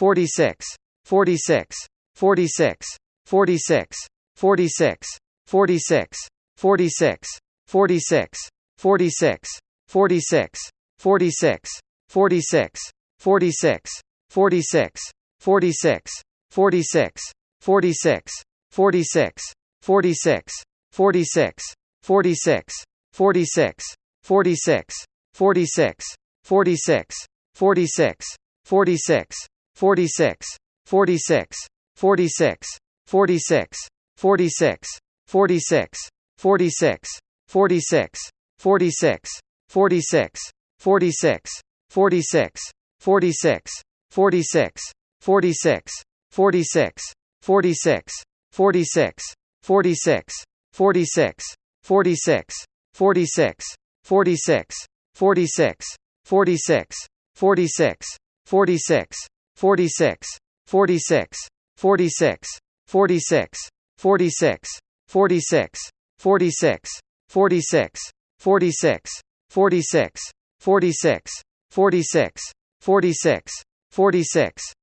46 46 46 46 46 46 46 46 46 46 46 46 46 46 46 46 46 46 46 46 46 46 46 46 46 46 46 46 46 46 46 46 46 46 46 46 46 46 46 46 46 46 46 46 46 46 46 46 46 46 46 46 46 46 46 46 46 46 46 46 46 46 46 46 46 46 46 46 46